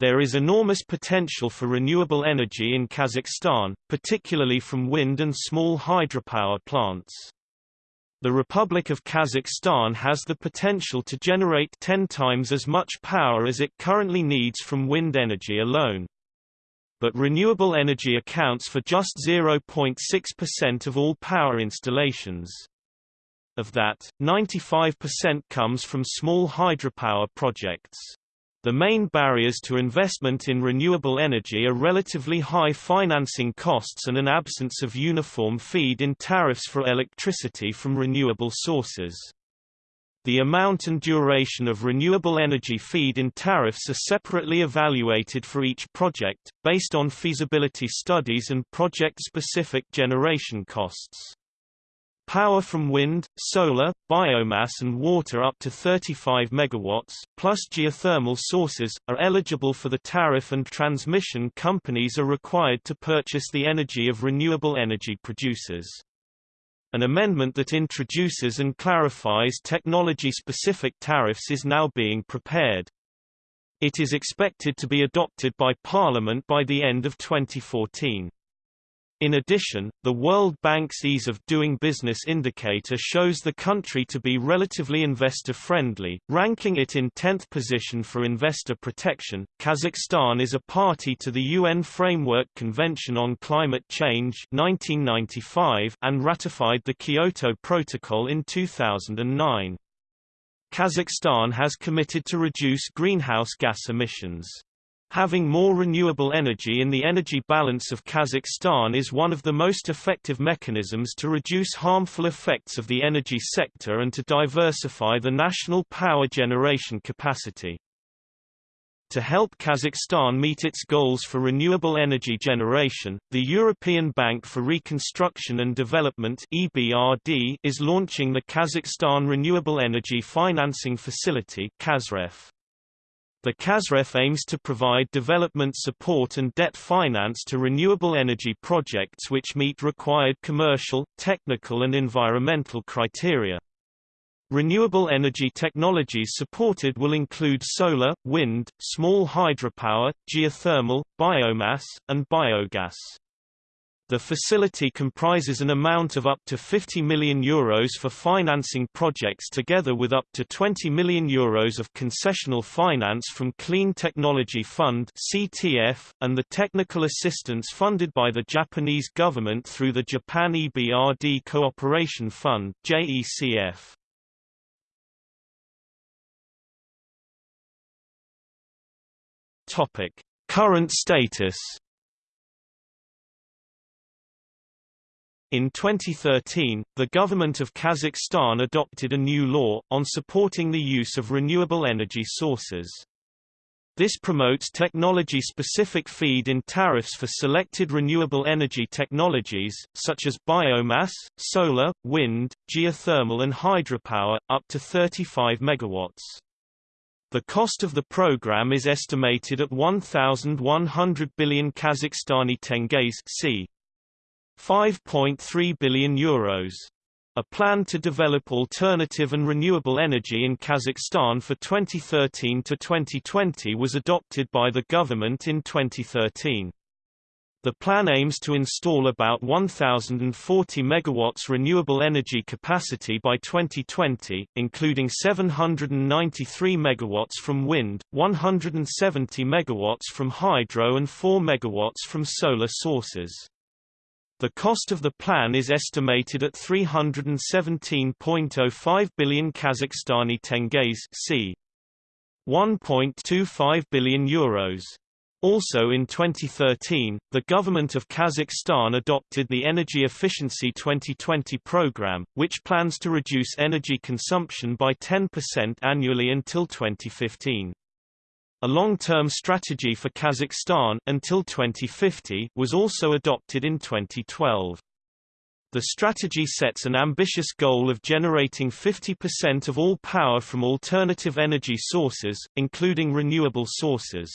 There is enormous potential for renewable energy in Kazakhstan, particularly from wind and small hydropower plants. The Republic of Kazakhstan has the potential to generate 10 times as much power as it currently needs from wind energy alone. But renewable energy accounts for just 0.6% of all power installations. Of that, 95% comes from small hydropower projects. The main barriers to investment in renewable energy are relatively high financing costs and an absence of uniform feed-in tariffs for electricity from renewable sources. The amount and duration of renewable energy feed-in tariffs are separately evaluated for each project, based on feasibility studies and project-specific generation costs. Power from wind, solar, biomass and water up to 35 MW, plus geothermal sources, are eligible for the tariff and transmission companies are required to purchase the energy of renewable energy producers. An amendment that introduces and clarifies technology-specific tariffs is now being prepared. It is expected to be adopted by Parliament by the end of 2014. In addition, the World Bank's Ease of Doing Business indicator shows the country to be relatively investor-friendly, ranking it in 10th position for investor protection. Kazakhstan is a party to the UN Framework Convention on Climate Change 1995 and ratified the Kyoto Protocol in 2009. Kazakhstan has committed to reduce greenhouse gas emissions. Having more renewable energy in the energy balance of Kazakhstan is one of the most effective mechanisms to reduce harmful effects of the energy sector and to diversify the national power generation capacity. To help Kazakhstan meet its goals for renewable energy generation, the European Bank for Reconstruction and Development (EBRD) is launching the Kazakhstan Renewable Energy Financing Facility (KazREF). The KazREF aims to provide development support and debt finance to renewable energy projects which meet required commercial, technical and environmental criteria. Renewable energy technologies supported will include solar, wind, small hydropower, geothermal, biomass, and biogas. The facility comprises an amount of up to 50 million euros for financing projects together with up to 20 million euros of concessional finance from Clean Technology Fund (CTF) and the technical assistance funded by the Japanese government through the Japan EBRD Cooperation Fund (JECF). Current status In 2013, the government of Kazakhstan adopted a new law, on supporting the use of renewable energy sources. This promotes technology-specific feed-in tariffs for selected renewable energy technologies, such as biomass, solar, wind, geothermal and hydropower, up to 35 MW. The cost of the program is estimated at 1,100 billion Kazakhstani tenges c. 5.3 billion euros. A plan to develop alternative and renewable energy in Kazakhstan for 2013 to 2020 was adopted by the government in 2013. The plan aims to install about 1,040 megawatts renewable energy capacity by 2020, including 793 megawatts from wind, 170 megawatts from hydro and 4 megawatts from solar sources. The cost of the plan is estimated at 317.05 billion Kazakhstani tenges c. 1.25 billion euros. Also in 2013, the government of Kazakhstan adopted the Energy Efficiency 2020 program, which plans to reduce energy consumption by 10% annually until 2015. A long-term strategy for Kazakhstan until 2050 was also adopted in 2012. The strategy sets an ambitious goal of generating 50% of all power from alternative energy sources, including renewable sources.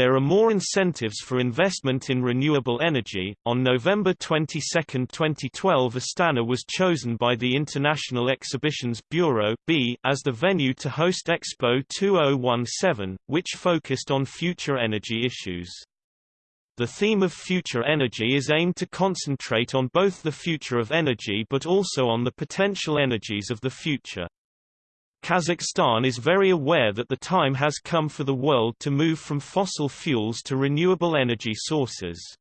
There are more incentives for investment in renewable energy. On November 22, 2012, Astana was chosen by the International Exhibitions Bureau (B) as the venue to host Expo 2017, which focused on future energy issues. The theme of future energy is aimed to concentrate on both the future of energy but also on the potential energies of the future. Kazakhstan is very aware that the time has come for the world to move from fossil fuels to renewable energy sources.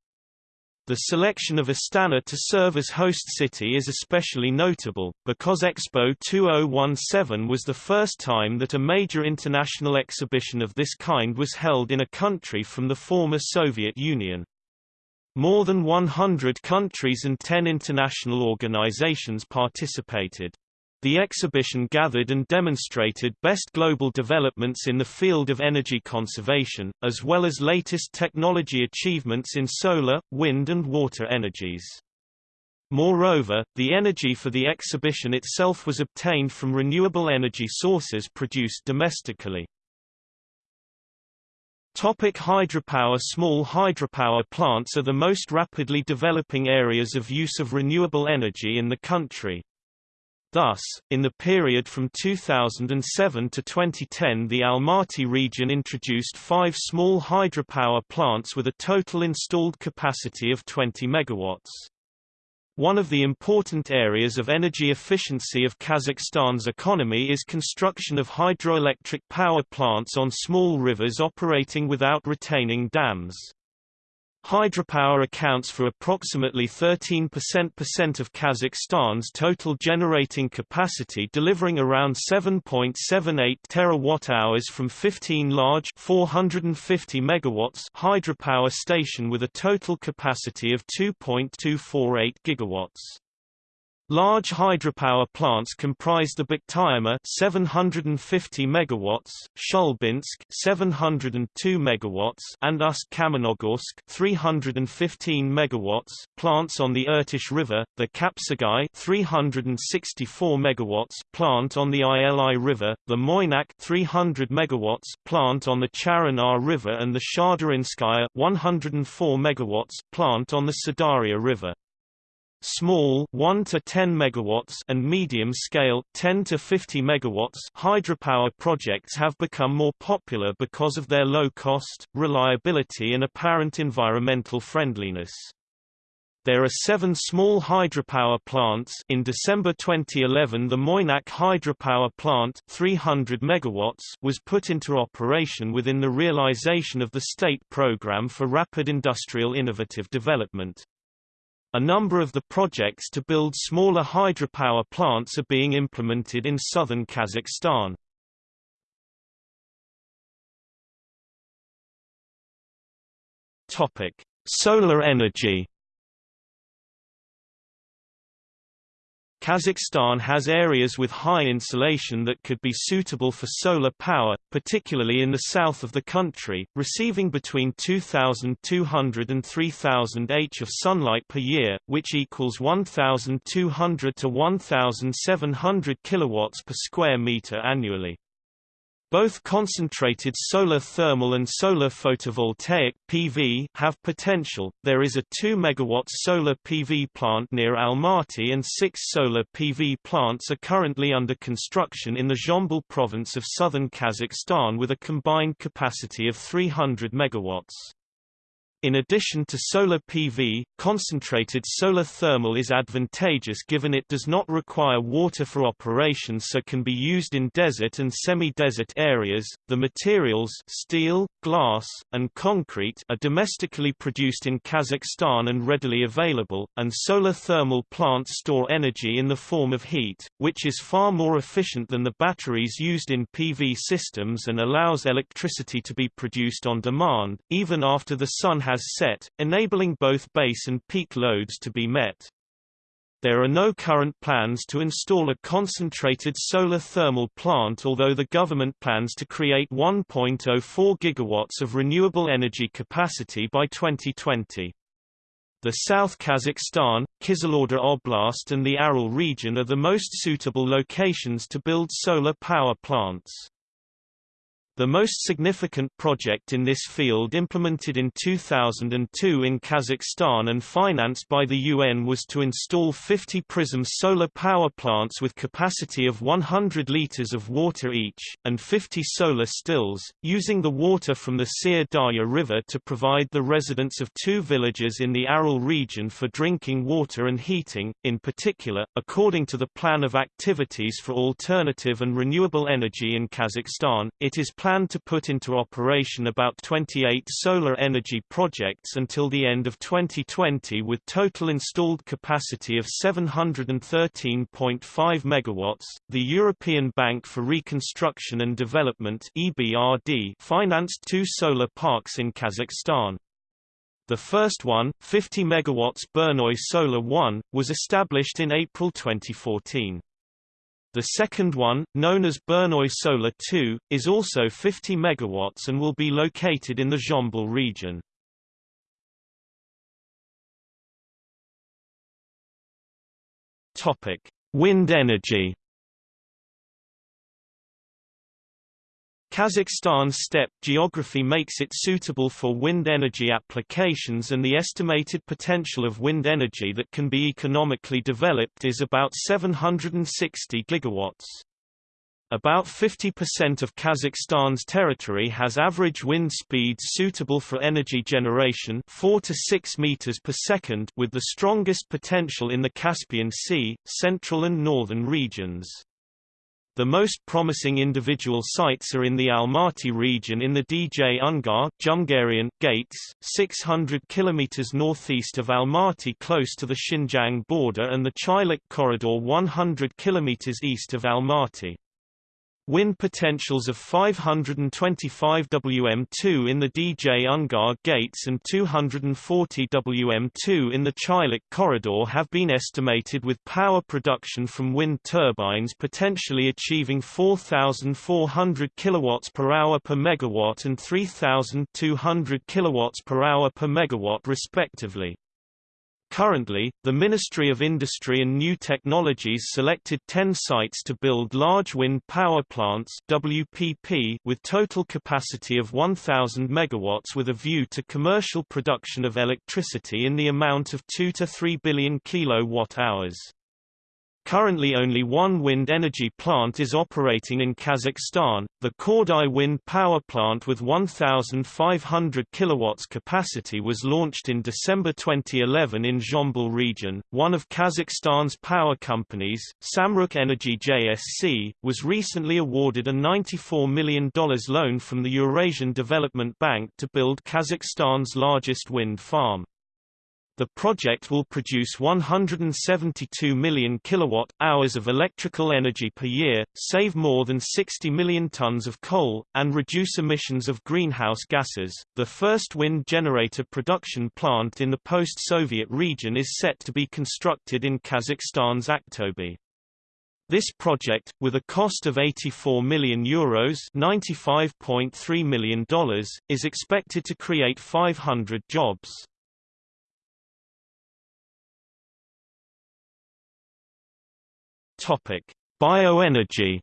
The selection of Astana to serve as host city is especially notable, because Expo 2017 was the first time that a major international exhibition of this kind was held in a country from the former Soviet Union. More than 100 countries and 10 international organizations participated. The exhibition gathered and demonstrated best global developments in the field of energy conservation, as well as latest technology achievements in solar, wind and water energies. Moreover, the energy for the exhibition itself was obtained from renewable energy sources produced domestically. Topic hydropower Small hydropower plants are the most rapidly developing areas of use of renewable energy in the country. Thus, in the period from 2007 to 2010 the Almaty region introduced five small hydropower plants with a total installed capacity of 20 megawatts. One of the important areas of energy efficiency of Kazakhstan's economy is construction of hydroelectric power plants on small rivers operating without retaining dams. Hydropower accounts for approximately 13% of Kazakhstan's total generating capacity delivering around 7.78 terawatt-hours from 15 large 450 megawatts hydropower station with a total capacity of 2.248 gigawatts. Large hydropower plants comprise the Bukhtarma 750 megawatts, Shulbinsk 702 megawatts, and Ust-Kamenogorsk 315 megawatts plants on the Irtysh River, the Kapshagai 364 megawatts plant on the Ili River, the Moynak 300 megawatts plant on the Charanar River and the Shardarinskaya 104 megawatts plant on the Syr Darya River. Small 1 to 10 megawatts and medium scale 10 to 50 megawatts hydropower projects have become more popular because of their low cost, reliability and apparent environmental friendliness. There are seven small hydropower plants in December 2011 the Moynak hydropower plant 300 megawatts was put into operation within the realization of the state program for rapid industrial innovative development. A number of the projects to build smaller hydropower plants are being implemented in southern Kazakhstan. Topic: Solar energy. Kazakhstan has areas with high insolation that could be suitable for solar power, particularly in the south of the country, receiving between 2,200 and 3,000 H of sunlight per year, which equals 1,200 to 1,700 kilowatts per square meter annually. Both concentrated solar thermal and solar photovoltaic (PV) have potential. There is a 2 megawatt solar PV plant near Almaty and 6 solar PV plants are currently under construction in the Zhambyl province of southern Kazakhstan with a combined capacity of 300 megawatts. In addition to solar PV, concentrated solar thermal is advantageous given it does not require water for operation so can be used in desert and semi-desert areas. The materials steel, glass, and concrete are domestically produced in Kazakhstan and readily available, and solar thermal plants store energy in the form of heat, which is far more efficient than the batteries used in PV systems and allows electricity to be produced on demand, even after the sun has set, enabling both base and peak loads to be met. There are no current plans to install a concentrated solar thermal plant although the government plans to create 1.04 gigawatts of renewable energy capacity by 2020. The South Kazakhstan, Kyzylorda Oblast and the Aral region are the most suitable locations to build solar power plants. The most significant project in this field implemented in 2002 in Kazakhstan and financed by the UN was to install 50 PRISM solar power plants with capacity of 100 liters of water each, and 50 solar stills, using the water from the Syr Darya River to provide the residents of two villages in the Aral region for drinking water and heating, in particular, according to the Plan of Activities for Alternative and Renewable Energy in Kazakhstan, it is planned planned to put into operation about 28 solar energy projects until the end of 2020 with total installed capacity of 713.5 megawatts. The European Bank for Reconstruction and Development (EBRD) financed two solar parks in Kazakhstan. The first one, 50 megawatts Burnoye Solar 1, was established in April 2014. The second one, known as Burnoye Solar 2, is also 50 megawatts and will be located in the Zhambyl region. Topic: Wind energy. Kazakhstan's steppe geography makes it suitable for wind energy applications and the estimated potential of wind energy that can be economically developed is about 760 gigawatts. About 50% of Kazakhstan's territory has average wind speeds suitable for energy generation 4 to 6 meters per second with the strongest potential in the Caspian Sea, central and northern regions. The most promising individual sites are in the Almaty region in the DJ Ungar Jungarian, Gates, 600 km northeast of Almaty close to the Xinjiang border and the Chylak corridor 100 km east of Almaty. Wind potentials of 525 Wm2 in the Djungar gates and 240 Wm2 in the Chylak corridor have been estimated with power production from wind turbines potentially achieving 4,400 kW per hour per megawatt and 3,200 kW per hour per megawatt respectively. Currently, the Ministry of Industry and New Technologies selected 10 sites to build large wind power plants WPP with total capacity of 1000 megawatts with a view to commercial production of electricity in the amount of 2 to 3 billion kilowatt-hours. Currently only one wind energy plant is operating in Kazakhstan, the Kordai wind power plant with 1,500 kilowatts capacity was launched in December 2011 in Zhambyl region. One of Kazakhstan's power companies, Samruk Energy JSC, was recently awarded a $94 million loan from the Eurasian Development Bank to build Kazakhstan's largest wind farm. The project will produce 172 million kilowatt-hours of electrical energy per year, save more than 60 million tons of coal, and reduce emissions of greenhouse gases. The first wind generator production plant in the post-Soviet region is set to be constructed in Kazakhstan's Aktobe. This project, with a cost of 84 million euros $95.3 million, is expected to create 500 jobs. Topic: Bioenergy.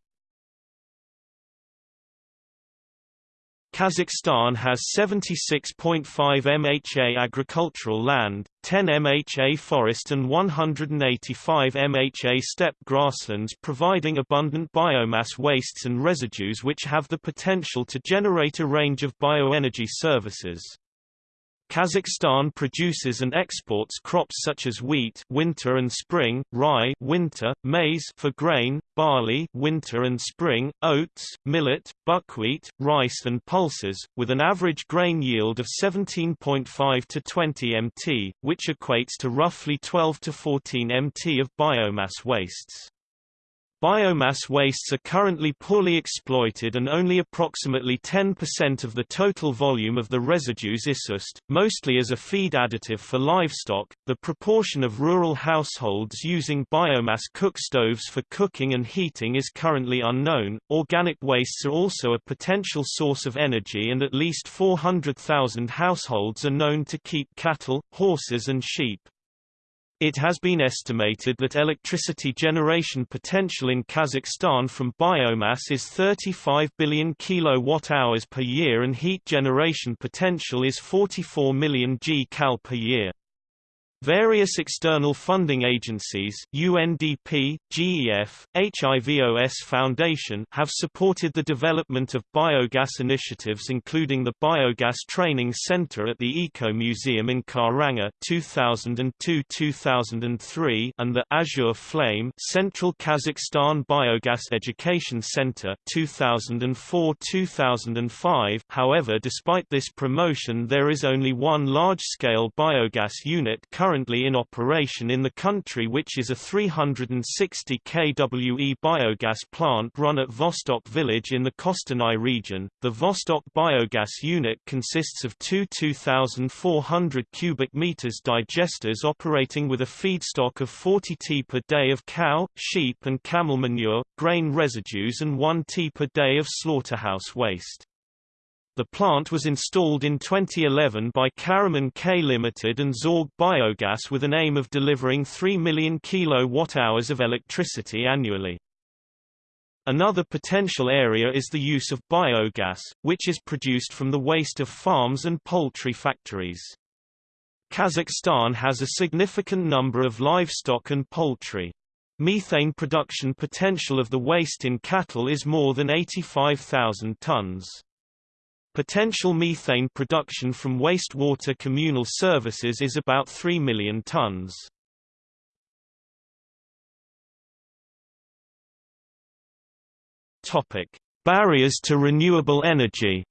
Kazakhstan has 76.5 MHA agricultural land, 10 MHA forest and 185 MHA steppe grasslands providing abundant biomass wastes and residues which have the potential to generate a range of bioenergy services. Kazakhstan produces and exports crops such as wheat winter and spring, rye winter, maize for grain, barley winter and spring, oats, millet, buckwheat, rice and pulses, with an average grain yield of 17.5 to 20 mt, which equates to roughly 12 to 14 mt of biomass wastes. Biomass wastes are currently poorly exploited and only approximately 10% of the total volume of the residues is used, mostly as a feed additive for livestock. The proportion of rural households using biomass cook stoves for cooking and heating is currently unknown. Organic wastes are also a potential source of energy and at least 400,000 households are known to keep cattle, horses and sheep. It has been estimated that electricity generation potential in Kazakhstan from biomass is 35 billion kilowatt-hours per year and heat generation potential is 44 million g-cal per year. Various external funding agencies UNDP, GEF, HIVOS Foundation have supported the development of biogas initiatives including the Biogas Training Center at the Eco Museum in Karanga 2002-2003 and the Azure Flame Central Kazakhstan Biogas Education Center 2004-2005 However despite this promotion there is only one large-scale biogas unit currently currently in operation in the country which is a 360 kWe biogas plant run at Vostok village in the Kostanai region. The Vostok biogas unit consists of two 2,400 cubic meters digesters operating with a feedstock of 40 t per day of cow, sheep and camel manure, grain residues and 1 t per day of slaughterhouse waste. The plant was installed in 2011 by Karaman K Limited and Zorg Biogas with an aim of delivering 3 million kilowatt-hours of electricity annually. Another potential area is the use of biogas, which is produced from the waste of farms and poultry factories. Kazakhstan has a significant number of livestock and poultry. Methane production potential of the waste in cattle is more than 85,000 tons. Potential methane production from wastewater communal services is about 3 million tons. Topic: Barriers to renewable energy.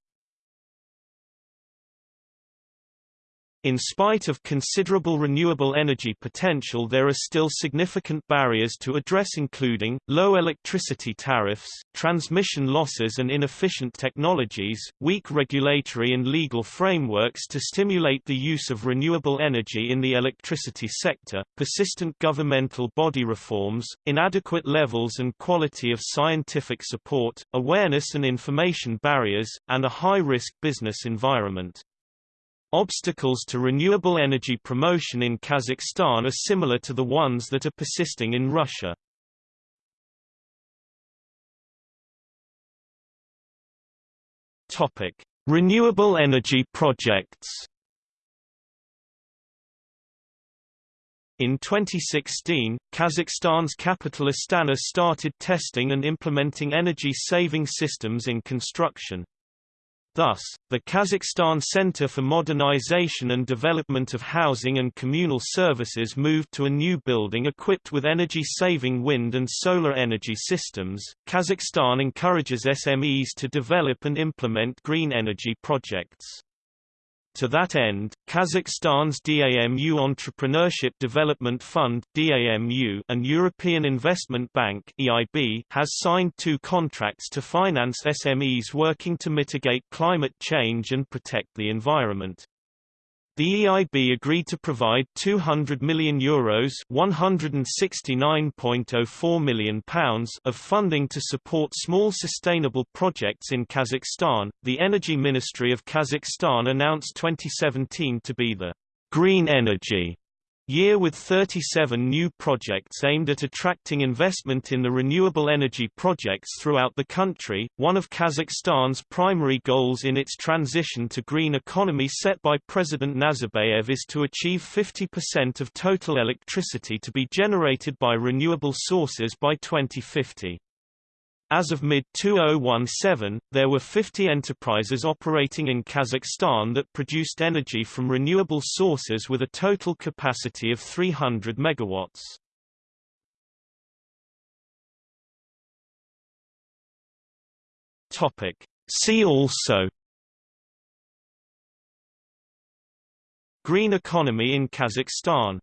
In spite of considerable renewable energy potential there are still significant barriers to address including, low electricity tariffs, transmission losses and inefficient technologies, weak regulatory and legal frameworks to stimulate the use of renewable energy in the electricity sector, persistent governmental body reforms, inadequate levels and quality of scientific support, awareness and information barriers, and a high-risk business environment. Obstacles to renewable energy promotion in Kazakhstan are similar to the ones that are persisting in Russia. Topic: Renewable energy projects. In 2016, Kazakhstan's capital Astana started testing and implementing energy-saving systems in construction. Thus, the Kazakhstan Center for Modernization and Development of Housing and Communal Services moved to a new building equipped with energy-saving wind and solar energy systems. Kazakhstan encourages SMEs to develop and implement green energy projects. To that end, Kazakhstan's DAMU Entrepreneurship Development Fund DAMU and European Investment Bank EIB has signed two contracts to finance SMEs working to mitigate climate change and protect the environment. The EIB agreed to provide 200 million euros (169.04 million pounds) of funding to support small sustainable projects in Kazakhstan. The Energy Ministry of Kazakhstan announced 2017 to be the green energy year with 37 new projects aimed at attracting investment in the renewable energy projects throughout the country. One of Kazakhstan's primary goals in its transition to green economy set by President Nazarbayev is to achieve 50% of total electricity to be generated by renewable sources by 2050. As of mid-2017, there were 50 enterprises operating in Kazakhstan that produced energy from renewable sources with a total capacity of 300 megawatts. Topic. See also Green economy in Kazakhstan